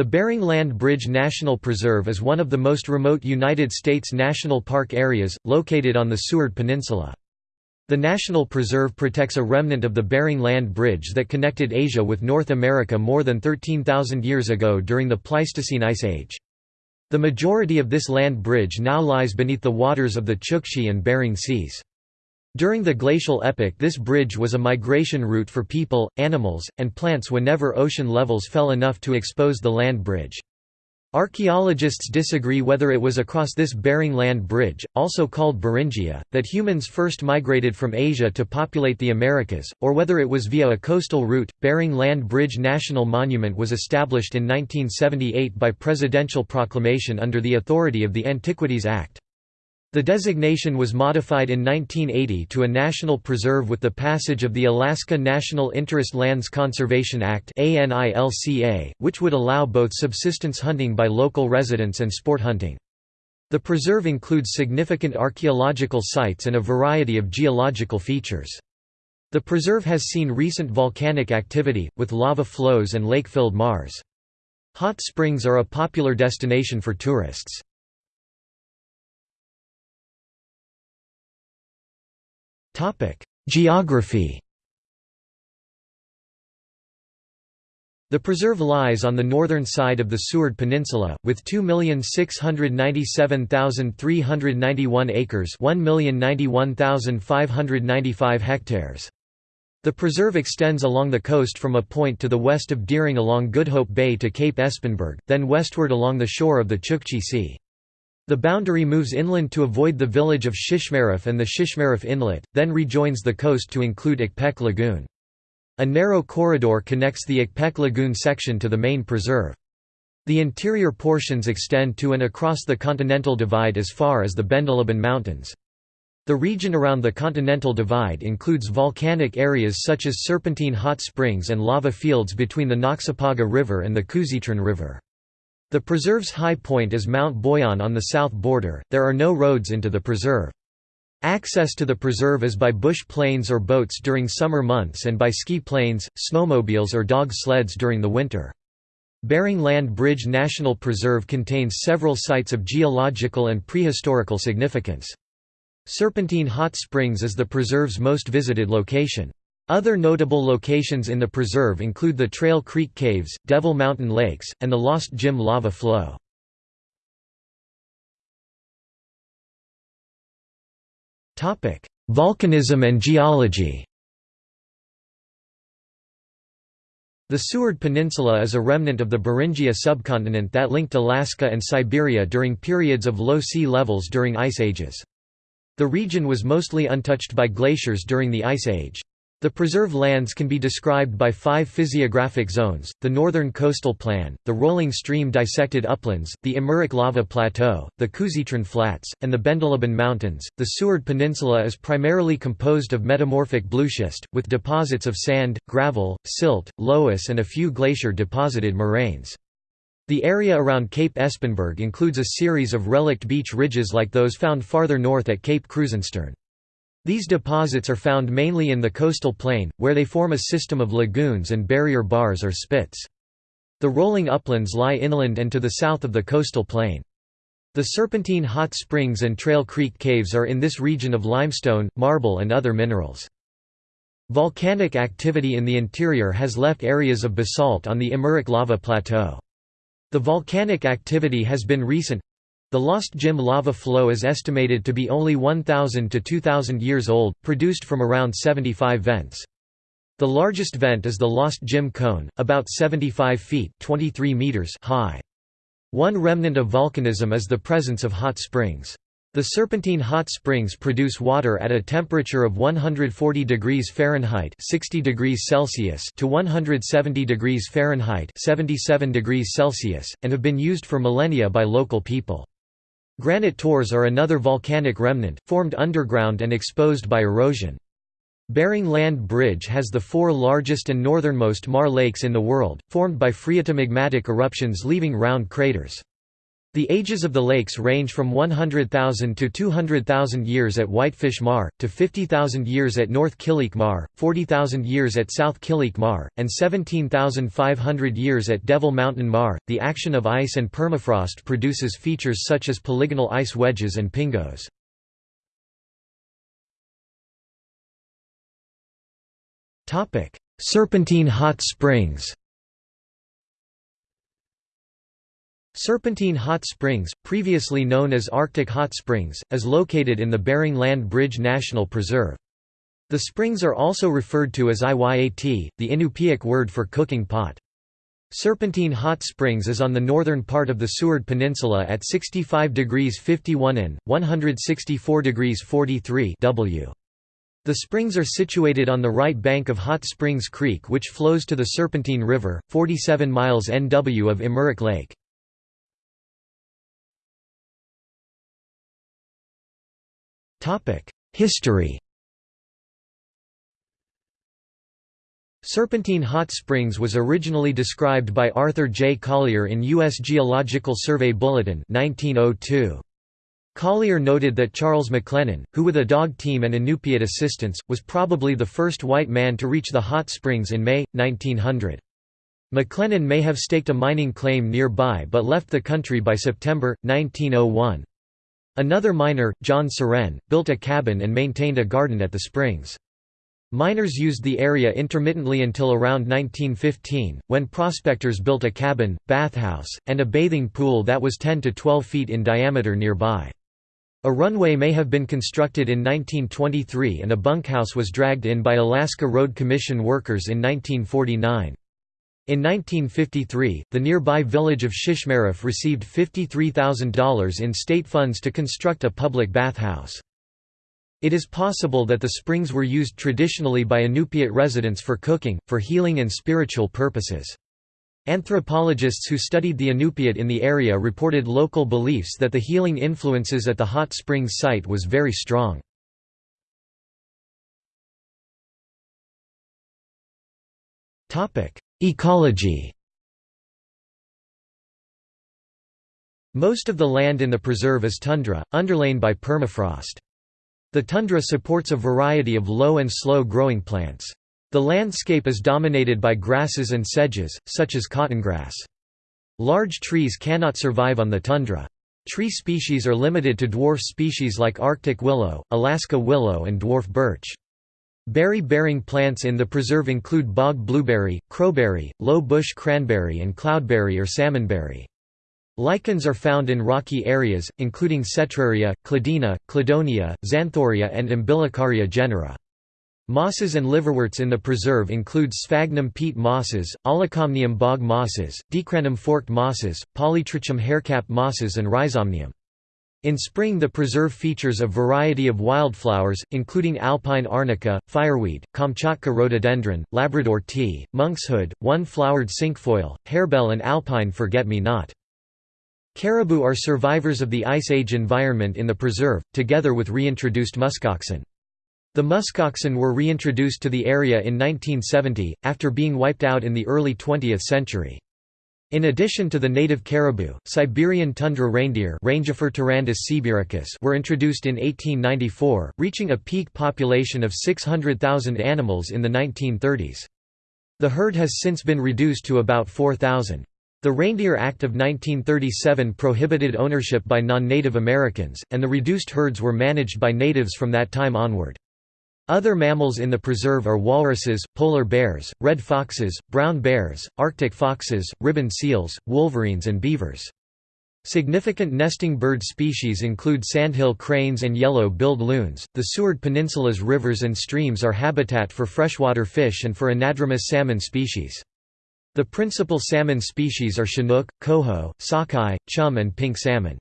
The Bering Land Bridge National Preserve is one of the most remote United States national park areas, located on the Seward Peninsula. The National Preserve protects a remnant of the Bering Land Bridge that connected Asia with North America more than 13,000 years ago during the Pleistocene Ice Age. The majority of this land bridge now lies beneath the waters of the Chukchi and Bering Seas. During the glacial epoch this bridge was a migration route for people, animals, and plants whenever ocean levels fell enough to expose the land bridge. Archaeologists disagree whether it was across this Bering Land Bridge, also called Beringia, that humans first migrated from Asia to populate the Americas, or whether it was via a coastal route. Bering Land Bridge National Monument was established in 1978 by presidential proclamation under the authority of the Antiquities Act. The designation was modified in 1980 to a national preserve with the passage of the Alaska National Interest Lands Conservation Act which would allow both subsistence hunting by local residents and sport hunting. The preserve includes significant archaeological sites and a variety of geological features. The preserve has seen recent volcanic activity, with lava flows and lake-filled maars. Hot springs are a popular destination for tourists. Geography The preserve lies on the northern side of the Seward Peninsula, with 2,697,391 acres 1,091,595 hectares. The preserve extends along the coast from a point to the west of Deering along Good Hope Bay to Cape Espenberg, then westward along the shore of the Chukchi Sea. The boundary moves inland to avoid the village of Shishmaref and the Shishmaref Inlet, then rejoins the coast to include Ikpek Lagoon. A narrow corridor connects the Ikpek Lagoon section to the main preserve. The interior portions extend to and across the Continental Divide as far as the Bendeleben Mountains. The region around the Continental Divide includes volcanic areas such as Serpentine Hot Springs and lava fields between the Noxapaga River and the Kuzitrin River. The preserve's high point is Mount Boyan on the south border, there are no roads into the preserve. Access to the preserve is by bush planes or boats during summer months and by ski planes, snowmobiles or dog sleds during the winter. Bering Land Bridge National Preserve contains several sites of geological and prehistorical significance. Serpentine Hot Springs is the preserve's most visited location. Other notable locations in the preserve include the Trail Creek Caves, Devil Mountain Lakes, and the Lost Jim lava flow. Volcanism and geology The Seward Peninsula is a remnant of the Beringia subcontinent that linked Alaska and Siberia during periods of low sea levels during ice ages. The region was mostly untouched by glaciers during the Ice Age. The preserve lands can be described by five physiographic zones, the northern coastal plain, the rolling stream dissected uplands, the Imuruk lava plateau, the Kuzitrin flats, and the Bendeleben mountains. The Seward Peninsula is primarily composed of metamorphic blueschist, with deposits of sand, gravel, silt, loess and a few glacier-deposited moraines. The area around Cape Espenberg includes a series of relict beach ridges like those found farther north at Cape Krusenstern. These deposits are found mainly in the coastal plain, where they form a system of lagoons and barrier bars or spits. The rolling uplands lie inland and to the south of the coastal plain. The Serpentine Hot Springs and Trail Creek Caves are in this region of limestone, marble and other minerals. Volcanic activity in the interior has left areas of basalt on the Imuruk lava plateau. The volcanic activity has been recent, the Lost Jim lava flow is estimated to be only 1,000 to 2,000 years old, produced from around 75 vents. The largest vent is the Lost Jim cone, about 75 feet 23 meters high. One remnant of volcanism is the presence of hot springs. The Serpentine hot springs produce water at a temperature of 140 degrees Fahrenheit 60 degrees Celsius to 170 degrees Fahrenheit 77 degrees Celsius, and have been used for millennia by local people. Granite tors are another volcanic remnant, formed underground and exposed by erosion. Bering Land Bridge has the four largest and northernmost maar lakes in the world, formed by phreatomagmatic eruptions leaving round craters. The ages of the lakes range from 100,000 to 200,000 years at Whitefish Maar, to 50,000 years at North Killeak Maar, 40,000 years at South Killeak Maar, and 17,500 years at Devil Mountain Maar. The action of ice and permafrost produces features such as polygonal ice wedges and pingos. Serpentine hot springs Serpentine Hot Springs, previously known as Arctic Hot Springs, is located in the Bering Land Bridge National Preserve. The springs are also referred to as Iyat, the Inupiaq word for cooking pot. Serpentine Hot Springs is on the northern part of the Seward Peninsula at 65 degrees 51 N, 164 degrees 43 W. The springs are situated on the right bank of Hot Springs Creek which flows to the Serpentine River, 47 miles NW of Imuruk Lake. History Serpentine Hot Springs was originally described by Arthur J. Collier in U.S. Geological Survey Bulletin 1902. Collier noted that Charles McLennan, who with a dog team and Inupiat assistance, was probably the first white man to reach the hot springs in May, 1900. McLennan may have staked a mining claim nearby but left the country by September, 1901. Another miner, John Suren, built a cabin and maintained a garden at the springs. Miners used the area intermittently until around 1915, when prospectors built a cabin, bathhouse, and a bathing pool that was 10 to 12 feet in diameter nearby. A runway may have been constructed in 1923 and a bunkhouse was dragged in by Alaska Road Commission workers in 1949. In 1953, the nearby village of Shishmaref received $53,000 in state funds to construct a public bathhouse. It is possible that the springs were used traditionally by Inupiat residents for cooking, for healing and spiritual purposes. Anthropologists who studied the Inupiat in the area reported local beliefs that the healing influences at the hot springs site was very strong. Ecology Most of the land in the preserve is tundra, underlain by permafrost. The tundra supports a variety of low and slow-growing plants. The landscape is dominated by grasses and sedges, such as cottongrass. Large trees cannot survive on the tundra. Tree species are limited to dwarf species like Arctic willow, Alaska willow and dwarf birch. Berry-bearing plants in the preserve include bog blueberry, crowberry, low bush cranberry and cloudberry or salmonberry. Lichens are found in rocky areas, including Cetraria, Cladina, Cladonia, Xanthoria and Umbilicaria genera. Mosses and liverworts in the preserve include sphagnum peat mosses, Aulacomnium bog mosses, Dicranum forked mosses, Polytrichum haircap mosses and Rhizomnium. In spring the preserve features a variety of wildflowers, including alpine arnica, fireweed, Kamchatka rhododendron, Labrador tea, monkshood, one-flowered cinquefoil, harebell and alpine forget-me-not. Caribou are survivors of the Ice Age environment in the preserve, together with reintroduced muskoxen. The muskoxen were reintroduced to the area in 1970, after being wiped out in the early 20th century. In addition to the native caribou, Siberian tundra reindeer were introduced in 1894, reaching a peak population of 600,000 animals in the 1930s. The herd has since been reduced to about 4,000. The Reindeer Act of 1937 prohibited ownership by non-Native Americans, and the reduced herds were managed by natives from that time onward. Other mammals in the preserve are walruses, polar bears, red foxes, brown bears, arctic foxes, ribbon seals, wolverines and beavers. Significant nesting bird species include sandhill cranes and yellow-billed loons. The Seward Peninsula's rivers and streams are habitat for freshwater fish and for anadromous salmon species. The principal salmon species are chinook, coho, sockeye, chum and pink salmon.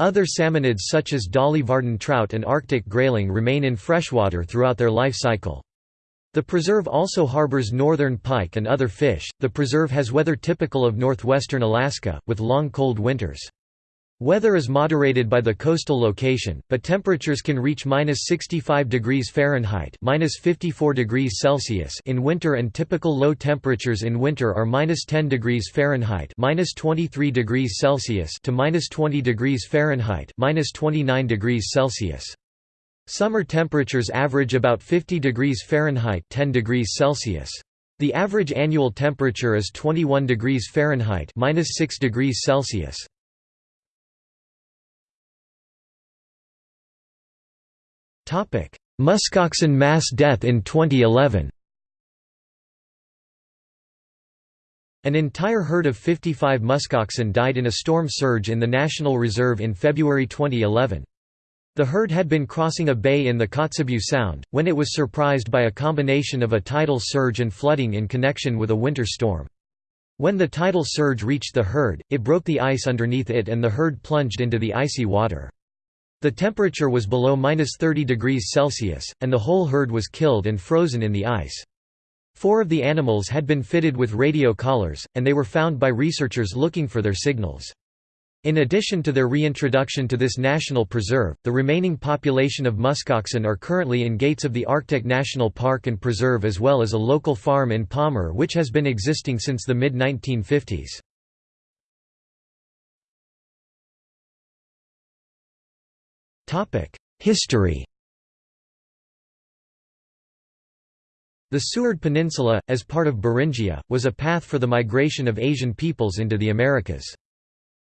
Other salmonids such as Dolly Varden trout and Arctic grayling remain in freshwater throughout their life cycle. The preserve also harbors northern pike and other fish. The preserve has weather typical of northwestern Alaska, with long cold winters. Weather is moderated by the coastal location, but temperatures can reach minus 65 degrees Fahrenheit minus 54 degrees Celsius in winter and typical low temperatures in winter are minus 10 degrees Fahrenheit minus 23 degrees Celsius to minus 20 degrees Fahrenheit minus 29 degrees Celsius. Summer temperatures average about 50 degrees Fahrenheit 10 degrees Celsius. The average annual temperature is 21 degrees Fahrenheit minus 6 degrees Celsius. Muskoxen mass death in 2011 An entire herd of 55 muskoxen died in a storm surge in the National Reserve in February 2011. The herd had been crossing a bay in the Kotzebue Sound, when it was surprised by a combination of a tidal surge and flooding in connection with a winter storm. When the tidal surge reached the herd, it broke the ice underneath it and the herd plunged into the icy water. The temperature was below minus 30 degrees Celsius, and the whole herd was killed and frozen in the ice. Four of the animals had been fitted with radio collars, and they were found by researchers looking for their signals. In addition to their reintroduction to this national preserve, the remaining population of muskoxen are currently in gates of the Arctic National Park and Preserve as well as a local farm in Palmer which has been existing since the mid-1950s. History The Seward Peninsula, as part of Beringia, was a path for the migration of Asian peoples into the Americas.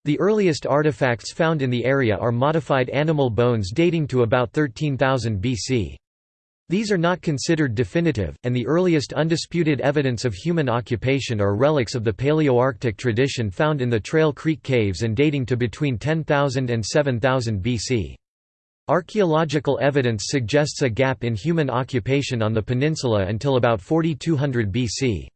The earliest artifacts found in the area are modified animal bones dating to about 13,000 BC. These are not considered definitive, and the earliest undisputed evidence of human occupation are relics of the Paleoarctic tradition found in the Trail Creek Caves and dating to between 10,000 and 7,000 BC. Archaeological evidence suggests a gap in human occupation on the peninsula until about 4200 BC.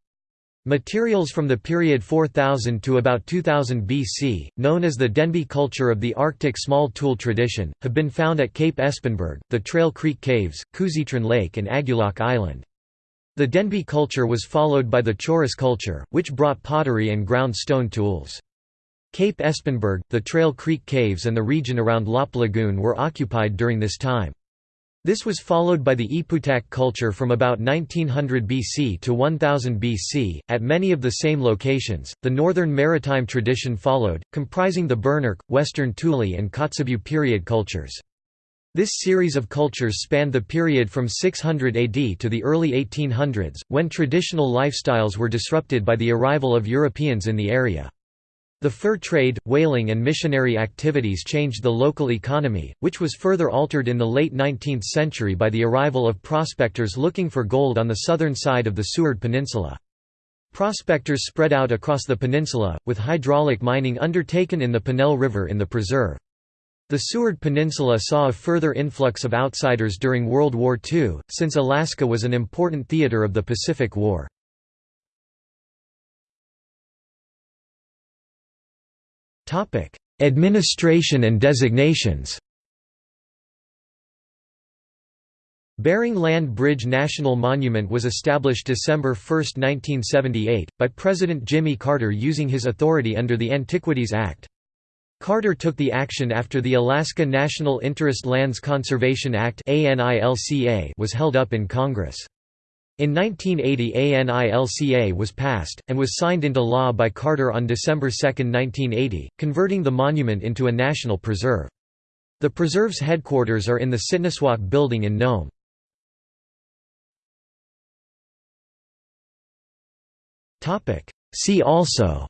Materials from the period 4000 to about 2000 BC, known as the Denbigh culture of the Arctic small tool tradition, have been found at Cape Espenberg, the Trail Creek Caves, Kuzitrin Lake and Agulok Island. The Denbigh culture was followed by the Choris culture, which brought pottery and ground stone tools. Cape Espenberg, the Trail Creek Caves and the region around Lopp Lagoon were occupied during this time. This was followed by the Ipiutak culture from about 1900 BC to 1000 BC, at many of the same locations. The northern maritime tradition followed, comprising the Birnirk, Western Thule, and Kotzebue period cultures. This series of cultures spanned the period from 600 AD to the early 1800s, when traditional lifestyles were disrupted by the arrival of Europeans in the area. The fur trade, whaling and missionary activities changed the local economy, which was further altered in the late 19th century by the arrival of prospectors looking for gold on the southern side of the Seward Peninsula. Prospectors spread out across the peninsula, with hydraulic mining undertaken in the Pennell River in the preserve. The Seward Peninsula saw a further influx of outsiders during World War II, since Alaska was an important theater of the Pacific War. Administration and designations Bering Land Bridge National Monument was established December 1, 1978, by President Jimmy Carter using his authority under the Antiquities Act. Carter took the action after the Alaska National Interest Lands Conservation Act was held up in Congress. In 1980 ANILCA was passed, and was signed into law by Carter on December 2, 1980, converting the monument into a national preserve. The preserve's headquarters are in the Sitnasuak building in Nome. See also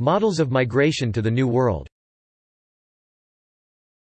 Models of migration to the New World